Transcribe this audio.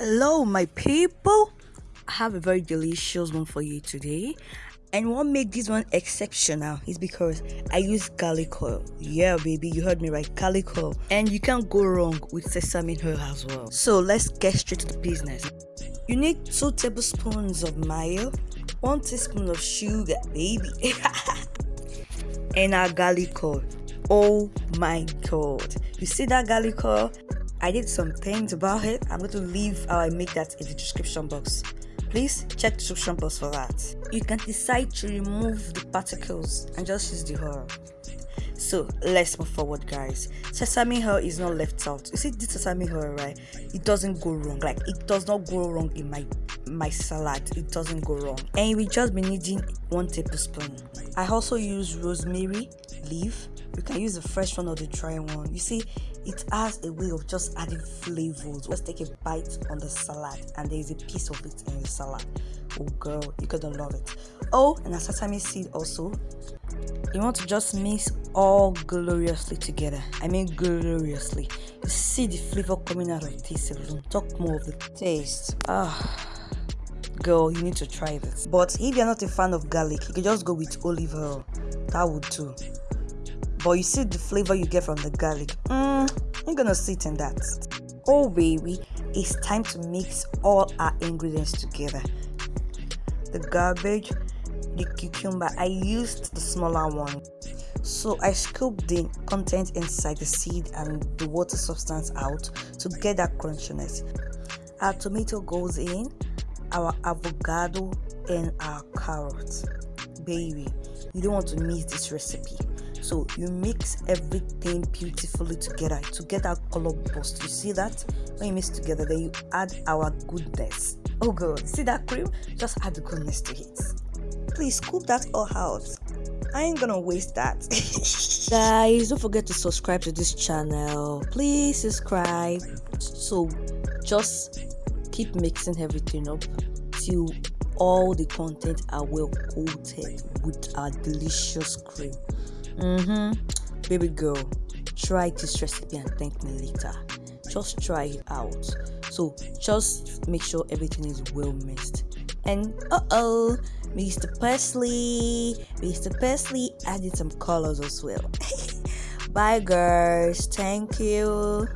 Hello, my people. I have a very delicious one for you today. And what made this one exceptional is because I use garlic oil. Yeah, baby, you heard me right, garlic oil. And you can't go wrong with sesame oil as well. So let's get straight to the business. You need 2 tablespoons of mayo, 1 teaspoon of sugar, baby, and our garlic oil. Oh my god. You see that garlic oil? I did some things about it. I'm going to leave uh, how I make that in the description box. Please check the description box for that. You can decide to remove the particles and just use the oil. So let's move forward, guys. Sesame oil is not left out. You see this sesame oil, right? It doesn't go wrong. Like it does not go wrong in my my salad. It doesn't go wrong. And we just be needing one tablespoon. I also use rosemary leaf you can use the fresh one or the dry one. You see it has a way of just adding flavors. Let's take a bite on the salad and there is a piece of it in the salad. Oh girl you're gonna love it. Oh and a sesame seed also. You want to just mix all gloriously together. I mean gloriously. You see the flavor coming out of this alone. Talk more of the taste. Ah girl you need to try this. But if you're not a fan of garlic you can just go with olive oil. That would do but you see the flavor you get from the garlic. Mm, you're gonna sit in that. Oh baby it's time to mix all our ingredients together. The garbage the cucumber i used the smaller one. So i scooped the content inside the seed and the water substance out to get that crunchiness. Our tomato goes in our avocado and our carrots baby you don't want to miss this recipe so you mix everything beautifully together to get that color burst you see that when you mix together then you add our goodness oh god see that cream just add the goodness to it please scoop that all out I ain't gonna waste that. Guys, don't forget to subscribe to this channel. Please subscribe. So just keep mixing everything up till all the content are well coated with our delicious cream. Mm-hmm. Baby girl, try this recipe and thank me later. Just try it out. So just make sure everything is well mixed. And uh-oh, Mr. Parsley, Mr. Parsley added some colors as well. Bye girls, thank you.